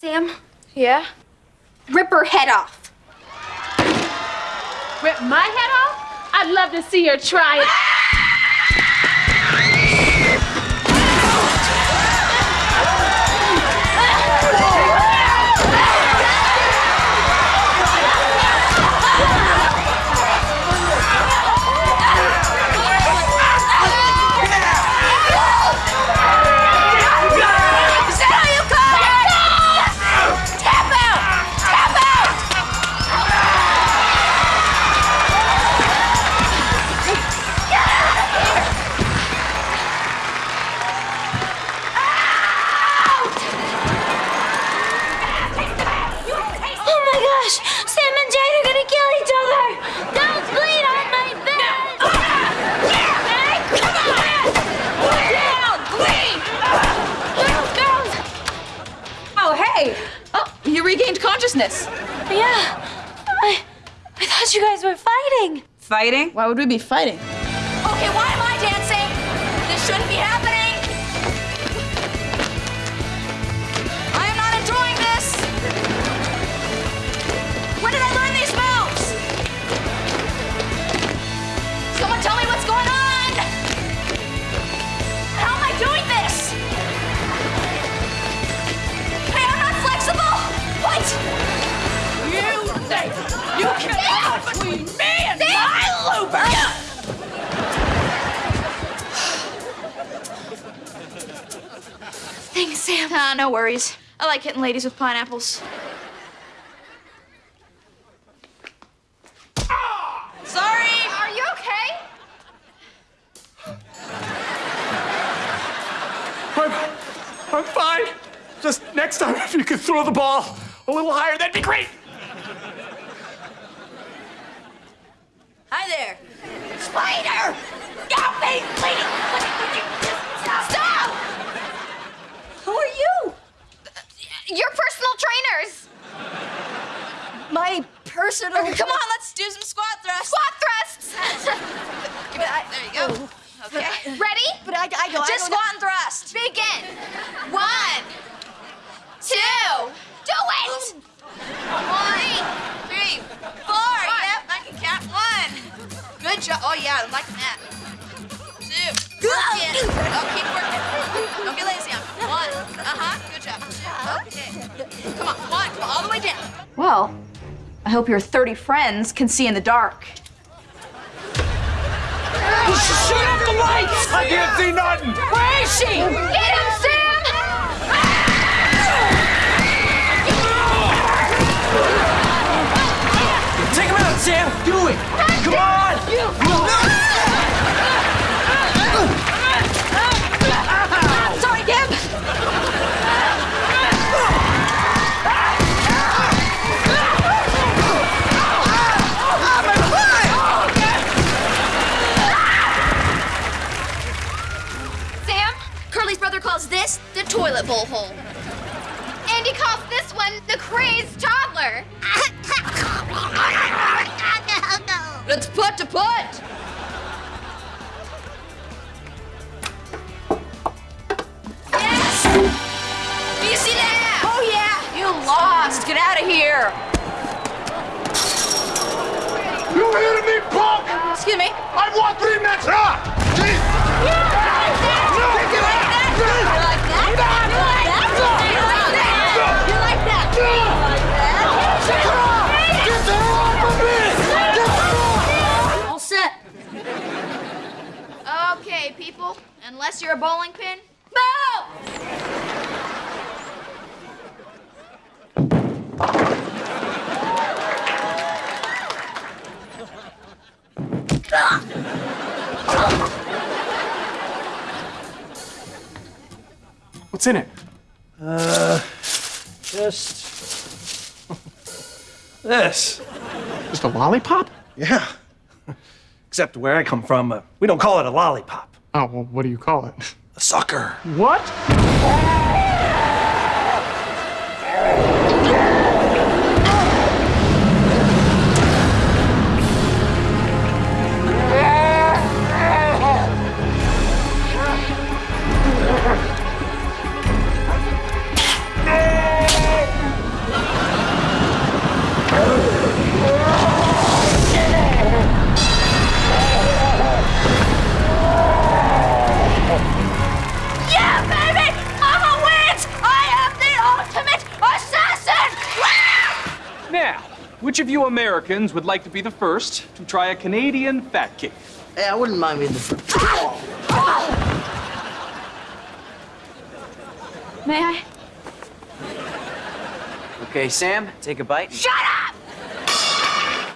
Sam, Yeah? rip her head off. Rip my head off? I'd love to see her try it. Consciousness. Yeah, I, I thought you guys were fighting. Fighting? Why would we be fighting? Okay, why you can get between me and my looper? Thanks, Sam. Ah, no worries. I like hitting ladies with pineapples. Sorry. Are you okay? I'm, I'm fine. Just next time, if you could throw the ball a little higher, that'd be great. There. Spider! Stop me, please! Stop! Who are you? Your personal trainers. My personal. come on, let's do some squat thrusts. Squat thrusts. Give me that. There you go. Oh. Okay. Ready? But I, I go. Just squat and thrust. Good job. Oh yeah, I'm liking that. Two. Work it. Oh, keep working. Don't get lazy on me. One. Uh huh. Good job. Two. Okay. Come on. One. Come on, all the way down. Well, I hope your 30 friends can see in the dark. Shut off the lights! I can't see nothing. Where is she? Get him, the toilet bowl hole. Andy calls this one the crazed toddler. Let's put to put. Yes! Do you see that? Oh, yeah, you lost. Get out of here. You hear me, punk? Excuse me. I want three minutes. Ah! Jeez. You like that? You like that? You like that? You like that? You like that? You like that? Get the hell off of me! Get the hell All set. Okay, people, unless you're a bowling pin, move! What's in it? Uh, just this. Just a lollipop? Yeah. Except where I come from, uh, we don't call it a lollipop. Oh, well, what do you call it? A sucker. What? Which of you Americans would like to be the first to try a Canadian fat cake? Hey, I wouldn't mind being the first. May I? Okay, Sam, take a bite. Shut